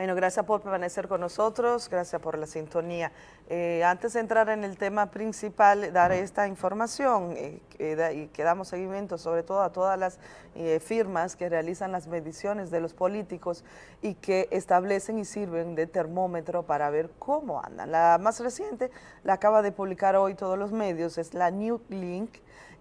Bueno, gracias por permanecer con nosotros, gracias por la sintonía. Eh, antes de entrar en el tema principal, dar esta información eh, y que damos seguimiento sobre todo a todas las eh, firmas que realizan las mediciones de los políticos y que establecen y sirven de termómetro para ver cómo andan. La más reciente la acaba de publicar hoy todos los medios, es la New Link,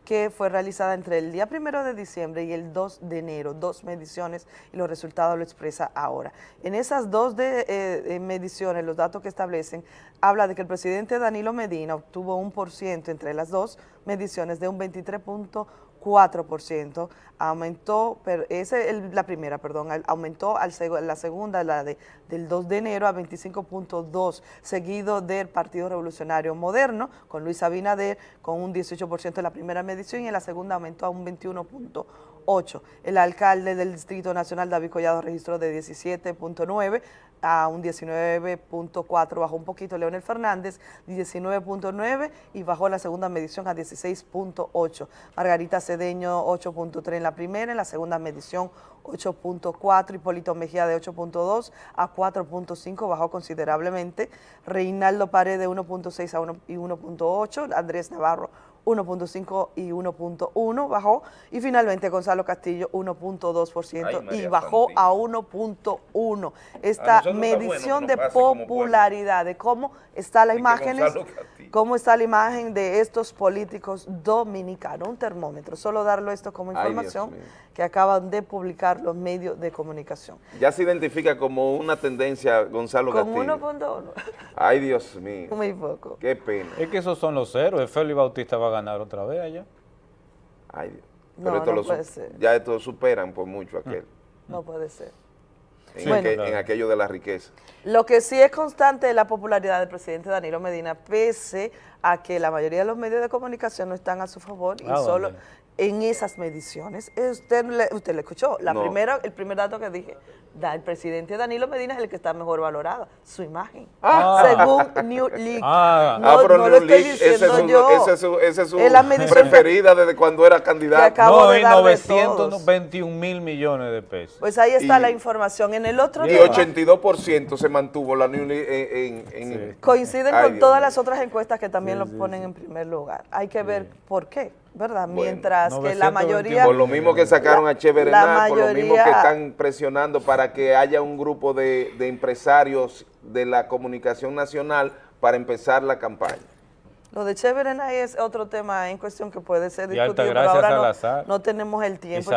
que fue realizada entre el día primero de diciembre y el 2 de enero, dos mediciones y los resultados lo expresa ahora. En esas dos de, eh, mediciones, los datos que establecen, habla de que el presidente Danilo Medina obtuvo un por ciento entre las dos mediciones de un 23.1 4%, aumentó, pero esa es la primera, perdón, aumentó al la segunda, la de, del 2 de enero a 25.2, seguido del Partido Revolucionario Moderno, con Luis Abinader, con un 18% en la primera medición y en la segunda aumentó a un 21.8. El alcalde del Distrito Nacional, David Collado, registró de 17.9 a un 19.4, bajó un poquito Leonel Fernández, 19.9 y bajó la segunda medición a 16.8. Margarita Cedeño 8.3 en la primera, en la segunda medición 8.4, Hipólito Mejía de 8.2 a 4.5, bajó considerablemente. Reinaldo Pared de 1.6 a 1 y 1.8, Andrés Navarro 1.5 y 1.1 bajó. Y finalmente Gonzalo Castillo 1.2% y bajó a 1.1. Esta medición de popularidad, de cómo está la imagen, cómo está la imagen de estos políticos dominicanos, un termómetro, solo darlo esto como información que acaban de publicar los medios de comunicación. Ya se identifica como una tendencia Gonzalo Castillo. Como 1.1. Ay, Dios mío. Muy poco. Qué pena. Es que esos son los ceros, Félix Bautista va a ganar otra vez allá. Ay, Dios. no, no puede ser. Ya estos superan por mucho aquel. No puede ser. En, aquello de la riqueza. Lo que sí es constante es la popularidad del presidente Danilo Medina, pese a que la mayoría de los medios de comunicación no están a su favor y ah, solo en esas mediciones. Usted, usted le escuchó, la primera, el primer dato que dije, el presidente Danilo Medina es el que está mejor valorado, su imagen, ah. según New League. Ah, no, ah, pero no New League, esa es, su, esa es su, preferida desde cuando era candidato. No, y 921 mil millones de pesos. Pues ahí está la información. En el otro Y 82% se mantuvo la New League en... en, Coinciden con todas las otras encuestas que también lo ponen en primer lugar. Hay que ver por qué. ¿Verdad? Mientras que la mayoría... Por lo mismo que sacaron a Cheverenal, por lo mismo que están presionando para que haya un grupo de, de empresarios de la comunicación nacional para empezar la campaña. Lo de Cheverenay es otro tema en cuestión que puede ser discutido, pero ahora no, no, tenemos el tiempo.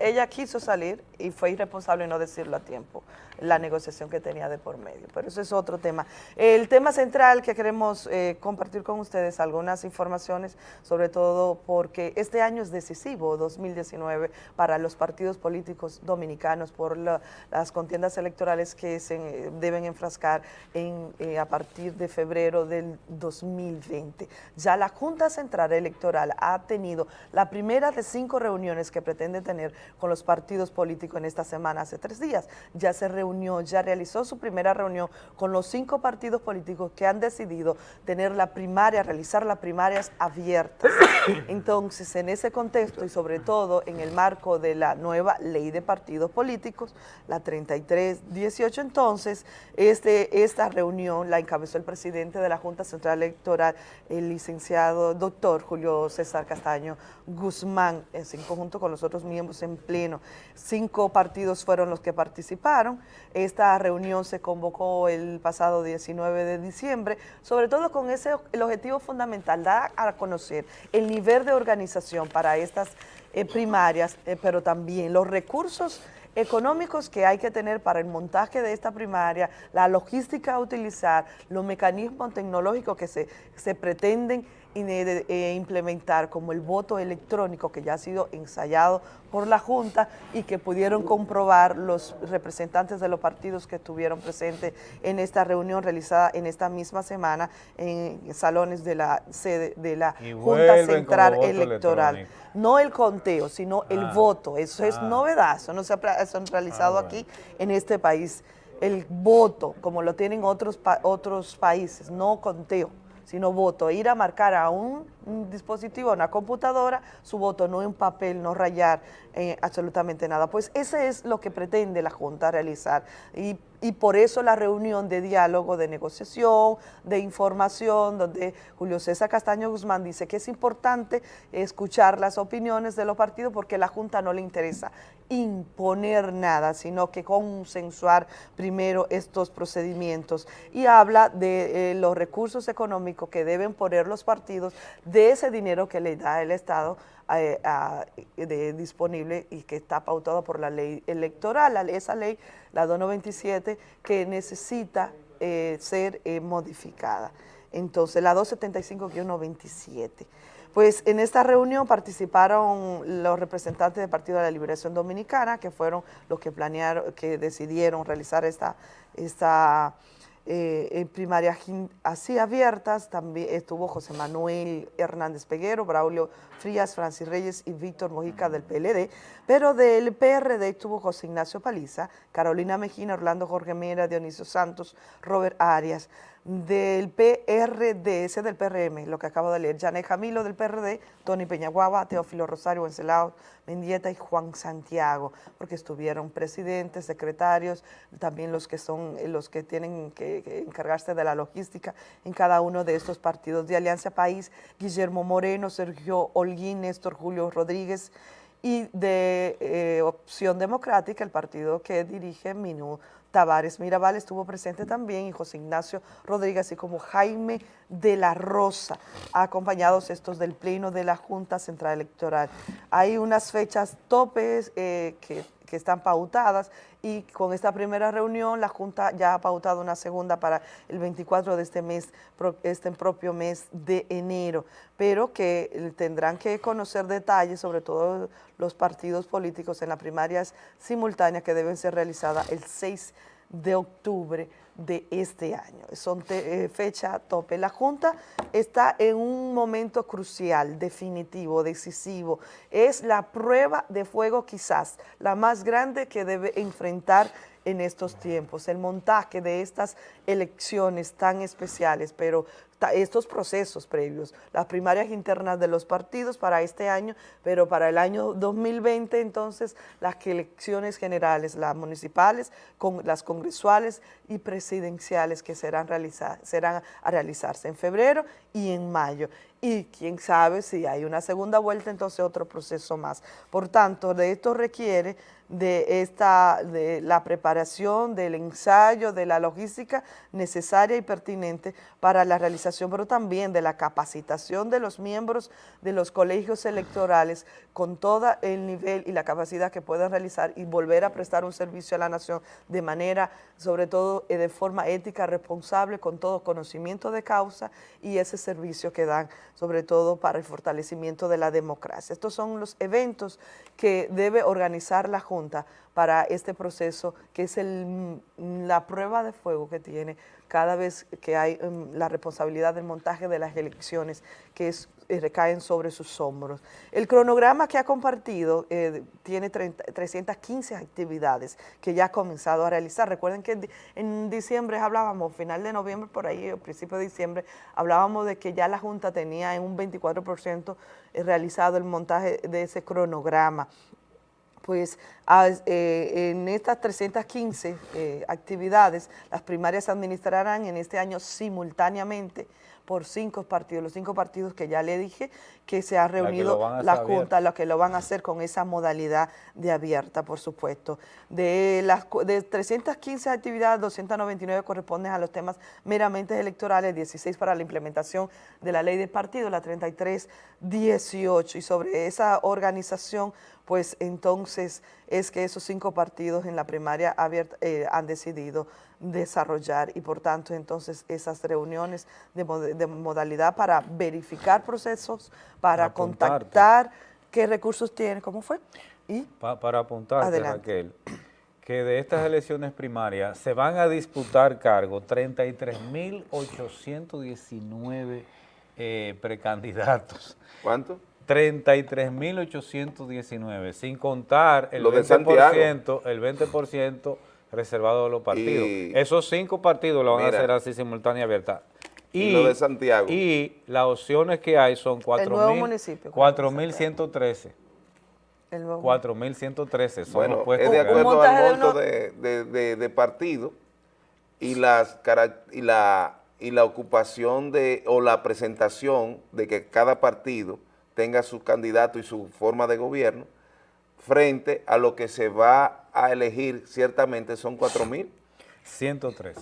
ella quiso salir y fue irresponsable no decirlo a tiempo, la negociación que tenía de por medio, pero eso es otro tema. El tema central que queremos eh, compartir con ustedes, algunas informaciones, sobre todo porque este año es decisivo, 2019, para los partidos políticos dominicanos por las contiendas electorales que se eh, deben enfrascar en, eh, a partir de febrero del 2020. Ya la Junta Central Electoral ha tenido la primera de cinco reuniones que pretende tener con los partidos políticos en esta semana, hace tres días. Ya se reunió, ya realizó su primera reunión con los cinco partidos políticos que han decidido tener la primaria, realizar las primarias abiertas. Entonces, en ese contexto y sobre todo en el marco de la nueva ley de partidos políticos, la 3318, entonces, este, esta reunión la encabezó el presidente de la Junta Central Electoral, el licenciado doctor Julio César Castaño Guzmán, en conjunto con los otros miembros en pleno. Cinco partidos fueron los que participaron. Esta reunión se convocó el pasado 19 de diciembre, sobre todo con ese el objetivo fundamental, dar a conocer el nivel de organización para estas eh, primarias, eh, pero también los recursos económicos que hay que tener para el montaje de esta primaria, la logística a utilizar, los mecanismos tecnológicos que se, se pretenden implementar como el voto electrónico que ya ha sido ensayado por la Junta y que pudieron comprobar los representantes de los partidos que estuvieron presentes en esta reunión realizada en esta misma semana en salones de la sede de la Junta Central Electoral. No el conteo, sino el ah. voto. Eso es ah. novedad, eso no se ha realizado ah, aquí en este país. El voto, como lo tienen otros, otros países, no conteo sino voto, ir a marcar a un, dispositivo, a una computadora, su voto, no en papel, no rayar eh, absolutamente nada. Pues ese es lo que pretende la Junta realizar y por eso la reunión de diálogo, de negociación, de información, donde Julio César Castaño Guzmán dice que es importante escuchar las opiniones de los partidos porque la Junta no le interesa imponer nada, sino que consensuar primero estos procedimientos. Y habla de eh, los recursos económicos que deben poner los partidos de ese dinero que le da el Estado de, disponible y que está pautado por la ley electoral, esa ley, la 297, que necesita eh, ser eh, modificada. Entonces, la 275-127. Pues en esta reunión participaron los representantes del Partido de la Liberación Dominicana, que fueron los que planearon, que decidieron realizar esta, esta eh, en primarias así abiertas, también estuvo José Manuel Hernández Peguero, Braulio Frías, Francis Reyes y Víctor Mojica del PLD, pero del PRD estuvo José Ignacio Paliza, Carolina Mejina, Orlando Jorge Mera, Dionisio Santos, Robert Arias, del PRD, ese del PRM, lo que acabo de leer, Janet Jamilo del PRD, Tony Peñaguaba, Teófilo Rosario, Wencelao Mendieta y Juan Santiago, porque estuvieron presidentes, secretarios, también los que son los que tienen que, encargarse de la logística en cada uno de estos partidos de Alianza País, Guillermo Moreno, Sergio Holguín, Néstor Julio Rodríguez, y de eh, Opción Democrática, el partido que dirige Minú Tavares Mirabal estuvo presente también y José Ignacio Rodríguez, así como Jaime de la Rosa, acompañados estos del Pleno de la Junta Central Electoral. Hay unas fechas topes eh, que, están pautadas y con esta primera reunión la Junta ya ha pautado una segunda para el 24 de este mes, este propio mes de enero, pero que tendrán que conocer detalles, sobre todo los partidos políticos en las primarias simultáneas que deben ser realizadas el 6 de octubre de este año. Son eh, fecha tope. La Junta está en un momento crucial, definitivo, decisivo. Es la prueba de fuego quizás la más grande que debe enfrentar en estos tiempos. El montaje de estas elecciones tan especiales, pero estos procesos previos, las primarias internas de los partidos para este año, pero para el año 2020 entonces las elecciones generales, las municipales, con las congresuales y presidenciales que serán, serán a realizarse en febrero y en mayo. Y quién sabe si hay una segunda vuelta, entonces otro proceso más. Por tanto, de esto requiere de, esta, de la preparación, del ensayo, de la logística necesaria y pertinente para la realización, pero también de la capacitación de los miembros de los colegios electorales con todo el nivel y la capacidad que puedan realizar y volver a prestar un servicio a la nación de manera, sobre todo eh, de forma ética, responsable, con todo conocimiento de causa y ese servicio que dan, sobre todo para el fortalecimiento de la democracia. Estos son los eventos que debe organizar la Junta para este proceso, que es el, la prueba de fuego que tiene cada vez que hay um, la responsabilidad del montaje de las elecciones, que eh, recaen sobre sus hombros. El cronograma que ha compartido eh, tiene 315 actividades que ya ha comenzado a realizar. Recuerden que en diciembre hablábamos, final de noviembre, por ahí, o principio de diciembre, hablábamos de que ya la Junta tenía en un 24% eh, realizado el montaje de ese cronograma pues eh, en estas 315 eh, actividades, las primarias se administrarán en este año simultáneamente por cinco partidos, los cinco partidos que ya le dije que se ha reunido la, Junta, los que lo van a hacer con esa modalidad de abierta, por supuesto. De las de 315 actividades, 299 corresponden a los temas meramente electorales, 16 para la implementación de la ley de partido, la 33, 18. Y sobre esa organización pues entonces es que esos cinco partidos en la primaria abierta eh, han decidido desarrollar y por tanto entonces esas reuniones de, modalidad para verificar procesos, para, contactar qué recursos tiene, ¿cómo fue? Y para apuntarte, Raquel, que de estas elecciones primarias se van a disputar cargos 33.819 eh, precandidatos. ¿Cuánto? 33.819, sin contar el 20%, el 20% reservado a los partidos. Esos cinco partidos lo van a hacer así simultánea abierta. Y, lo de Santiago. Y las opciones que hay son 4.113. 4.113 son bueno, es de acuerdo al monto de, de, de, partido y, las, y, la, y la ocupación de, o la presentación de que cada partido tenga su candidato y su forma de gobierno, frente a lo que se va a elegir, ciertamente son 4 mil. 103.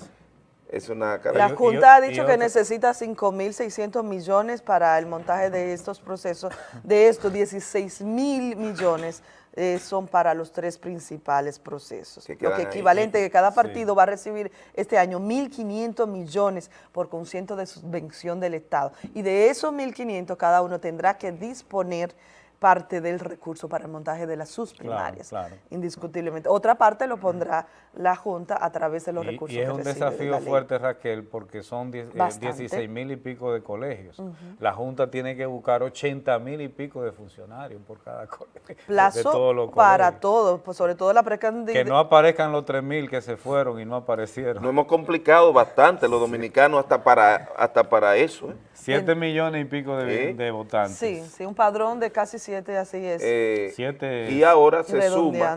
Es una La Junta ha dicho que necesita 5.600 millones para el montaje de estos procesos. De estos, 16 mil millones eh, son para los tres principales procesos. Lo que equivalente que cada partido va a recibir este año 1.500 millones por concierto de subvención del Estado. Y de esos 1.500 cada uno tendrá que disponer parte del recurso para el montaje de las sus primarias, indiscutiblemente. Otra parte lo pondrá la Junta a través de los recursos Y es un desafío fuerte, Raquel, porque son 16 eh, mil y pico de colegios. La Junta tiene que buscar 80 mil y pico de funcionarios por cada colegio. Plazo para todos, pues sobre todo la precandidata. Que no aparezcan los 3 mil que se fueron y no aparecieron. Nos hemos complicado bastante los dominicanos hasta para, hasta para eso. 7 ¿eh? millones y pico de, votantes. Sí, sí, un padrón de casi así es. Eh, y ahora se suma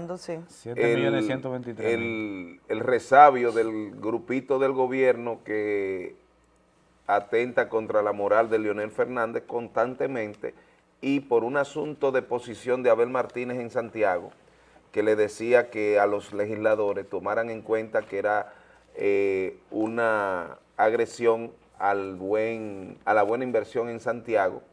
el, el, el resabio del grupito del gobierno que atenta contra la moral de Leonel Fernández constantemente y por un asunto de posición de Abel Martínez en Santiago, que le decía que a los legisladores tomaran en cuenta que era eh, una agresión al buen, a la buena inversión en Santiago,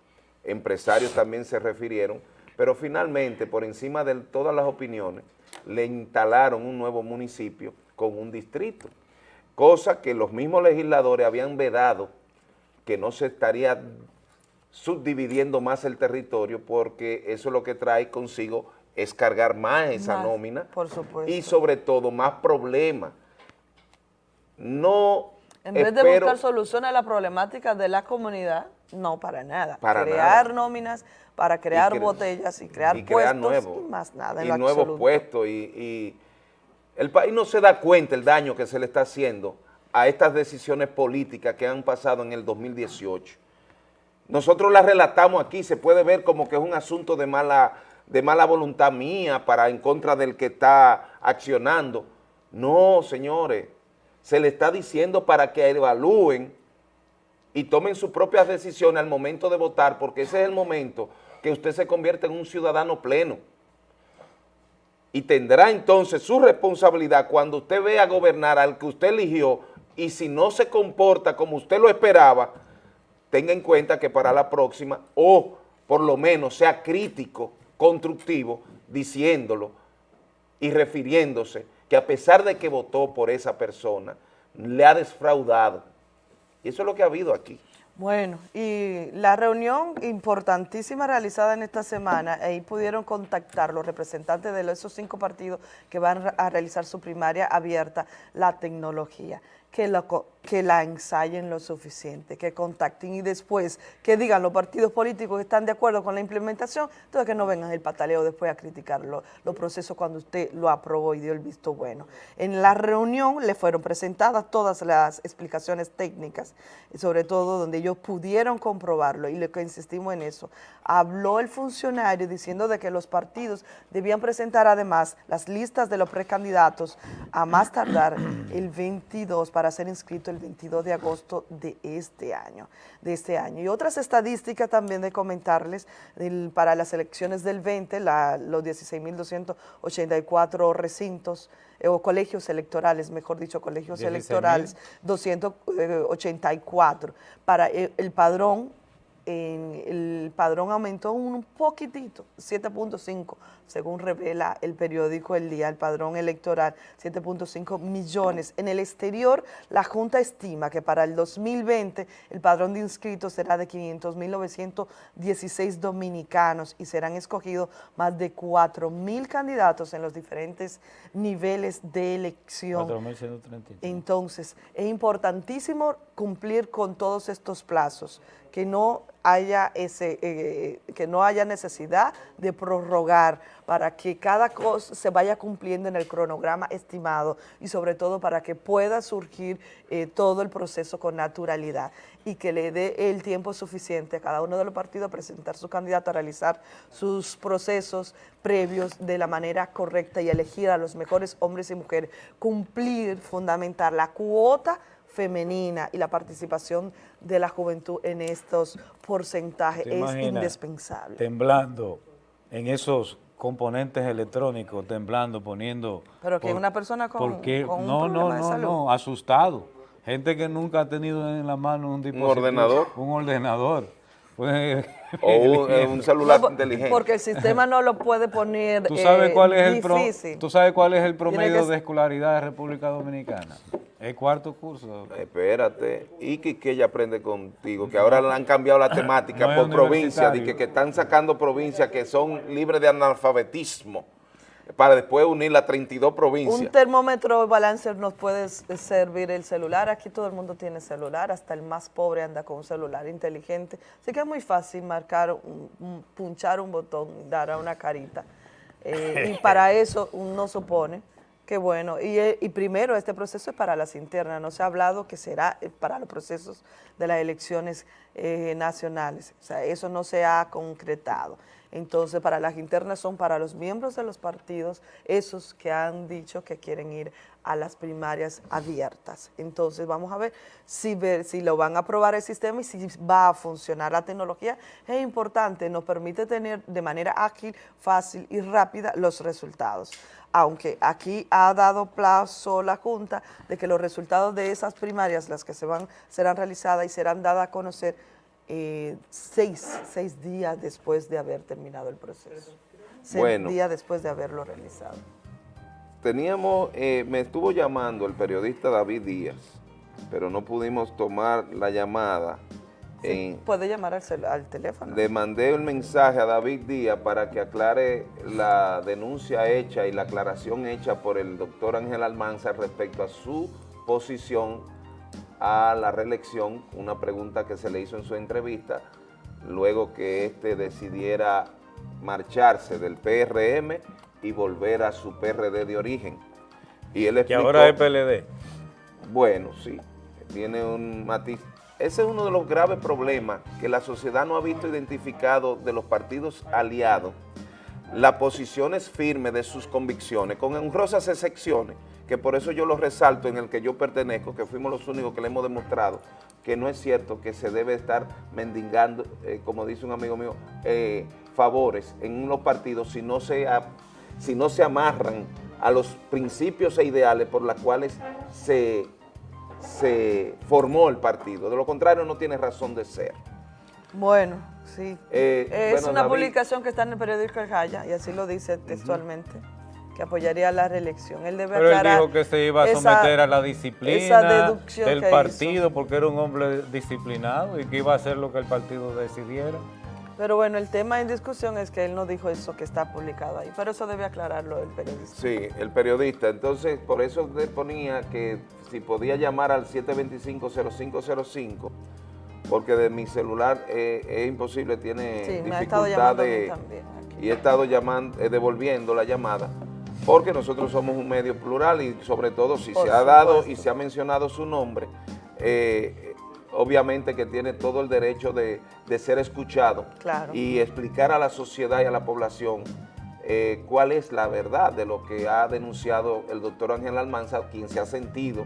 empresarios también se refirieron, pero finalmente, por encima de todas las opiniones, le instalaron un nuevo municipio con un distrito, cosa que los mismos legisladores habían vedado que no se estaría subdividiendo más el territorio porque eso lo que trae consigo es cargar más esa nómina por supuesto. y sobre todo más problemas. No En vez de buscar soluciones a la problemática de la comunidad, no, para nada. Para crear nóminas, para crear botellas y crear puestos nuevos, y más nada. y nuevos puestos. Y, el país no se da cuenta el daño que se le está haciendo a estas decisiones políticas que han pasado en el 2018. Nosotros las relatamos aquí, se puede ver como que es un asunto de mala, de mala voluntad mía para en contra del que está accionando. No, señores, se le está diciendo para que evalúen y tomen sus propias decisiones al momento de votar, porque ese es el momento que usted se convierte en un ciudadano pleno. Y tendrá entonces su responsabilidad cuando usted vea gobernar al que usted eligió y si no se comporta como usted lo esperaba, tenga en cuenta que para la próxima, o por lo menos sea crítico, constructivo, diciéndolo y refiriéndose que a pesar de que votó por esa persona, le ha defraudado y eso es lo que ha habido aquí. Bueno, y la reunión importantísima realizada en esta semana, ahí pudieron contactar los representantes de esos cinco partidos que van a realizar su primaria abierta, la tecnología que la, que la ensayen lo suficiente, que contacten y después que digan los partidos políticos que están de acuerdo con la implementación, entonces que no vengan el pataleo después a criticar los procesos cuando usted lo aprobó y dio el visto bueno. En la reunión le fueron presentadas todas las explicaciones técnicas, sobre todo donde ellos pudieron comprobarlo y lo que insistimos en eso. Habló el funcionario diciendo de que los partidos debían presentar además las listas de los precandidatos a más tardar el 22 para para ser inscrito el 22 de agosto de este año. De este año. Y otras estadísticas también de comentarles, para las elecciones del 20, la, los 16.284 recintos eh, o colegios electorales, mejor dicho, colegios electorales, 284. Para el, el padrón el padrón aumentó un poquitito, 7.5, según revela el periódico El Día, el padrón electoral, 7.5 millones. En el exterior, la Junta estima que para el 2020 el padrón de inscritos será de 500.916 dominicanos y serán escogidos más de 4.000 candidatos en los diferentes niveles de elección. 4.133. Entonces, es importantísimo cumplir con todos estos plazos que no haya ese, eh, que no haya necesidad de prorrogar para que cada cosa se vaya cumpliendo en el cronograma estimado y sobre todo para que pueda surgir eh, todo el proceso con naturalidad y que le dé el tiempo suficiente a cada uno de los partidos a presentar su candidato, a realizar sus procesos previos de la manera correcta y elegir a los mejores hombres y mujeres, cumplir, fundamentar la cuota femenina y la participación de la juventud en estos porcentajes es indispensable. Temblando en esos componentes electrónicos, temblando, poniendo... Pero que una persona con, un no, no, no, no, asustado. Gente que nunca ha tenido en la mano un dispositivo. Un ordenador. Un ordenador. O un, celular inteligente. Porque el sistema no lo puede poner ¿Tú sabes eh, cuál es el ¿Tú sabes cuál es el promedio de escolaridad de República Dominicana? El cuarto curso. Espérate. Y que, ella aprende contigo, que ahora le han cambiado la temática por provincia, de que, que están sacando provincias que son libres de analfabetismo para después unir las 32 provincias. Un termómetro balancer nos puede servir el celular. Aquí todo el mundo tiene celular, hasta el más pobre anda con un celular inteligente. Así que es muy fácil marcar, un, punchar un botón, dar a una carita. Eh, y para eso uno supone que bueno. Y, eh, y, primero, este proceso es para las internas. No se ha hablado que será eh, para los procesos de las elecciones nacionales. O sea, eso no se ha concretado. Entonces, para las internas son para los miembros de los partidos, esos que han dicho que quieren ir a las primarias abiertas. Entonces, vamos a ver si, lo van a aprobar el sistema y si va a funcionar la tecnología. Es importante, nos permite tener de manera ágil, fácil y rápida los resultados. Aunque aquí ha dado plazo la Junta de que los resultados de esas primarias, las que se van, serán realizadas y serán dadas a conocer eh, seis, seis días después de haber terminado el proceso. Seis días después de haberlo realizado. Teníamos, eh, me estuvo llamando el periodista David Díaz, pero no pudimos tomar la llamada. puede llamar al, al, teléfono. Le mandé un mensaje a David Díaz para que aclare la denuncia hecha y la aclaración hecha por el doctor Ángel Almanza respecto a su posición a la reelección, una pregunta que se le hizo en su entrevista, luego que éste decidiera marcharse del PRM y volver a su PRD de origen. Y él que ahora es PLD. Bueno, sí, tiene un matiz. Ese es uno de los graves problemas que la sociedad no ha visto identificado de los partidos aliados, las posiciones firmes de sus convicciones, con honrosas excepciones, que por eso yo lo resalto en el que yo pertenezco, que fuimos los únicos que le hemos demostrado que no es cierto que se debe estar mendigando, eh, como dice un amigo mío, eh, favores en unos partidos si no, se, si no se amarran a los principios e ideales por los cuales se, se formó el partido. De lo contrario, no tiene razón de ser. Bueno, sí. Eh, es una publicación que está en el periódico El Jaya, y así lo dice textualmente que apoyaría la reelección. Él debe Pero él dijo que se iba a someter a la disciplina del partido porque era un hombre disciplinado y que iba a hacer lo que el partido decidiera. Pero bueno, el tema en discusión es que él no dijo eso que está publicado ahí, pero eso debe aclararlo el periodista. Sí, el periodista. Entonces, por eso le ponía que si podía llamar al 725-0505, porque de mi celular eh, es imposible, tiene sí, dificultad de... Y he estado llamando, eh, devolviendo la llamada porque nosotros somos un medio plural y sobre todo si se ha dado y se ha mencionado su nombre, eh, obviamente que tiene todo el derecho de, ser escuchado y explicar a la sociedad y a la población eh, cuál es la verdad de lo que ha denunciado el doctor Ángel Almanza, quien se ha sentido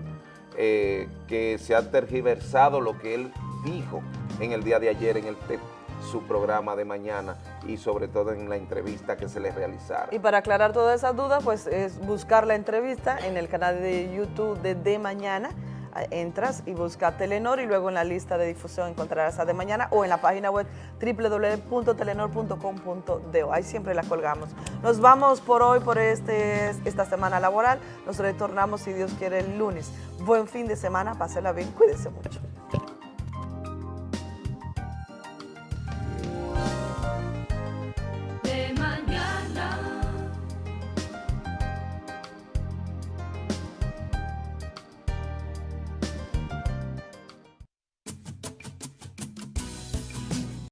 eh, que se ha tergiversado lo que él dijo en el día de ayer en el su programa de mañana y sobre todo en la entrevista que se les realizara. Y para aclarar todas esas dudas, pues es buscar la entrevista en el canal de YouTube de De Mañana, entras y busca Telenor y luego en la lista de difusión encontrarás a De Mañana o en la página web www.telenor.com.do. Ahí siempre la colgamos. Nos vamos por hoy, por este, esta semana laboral. Nos retornamos, si Dios quiere, el lunes. Buen fin de semana, pásela bien, cuídense mucho.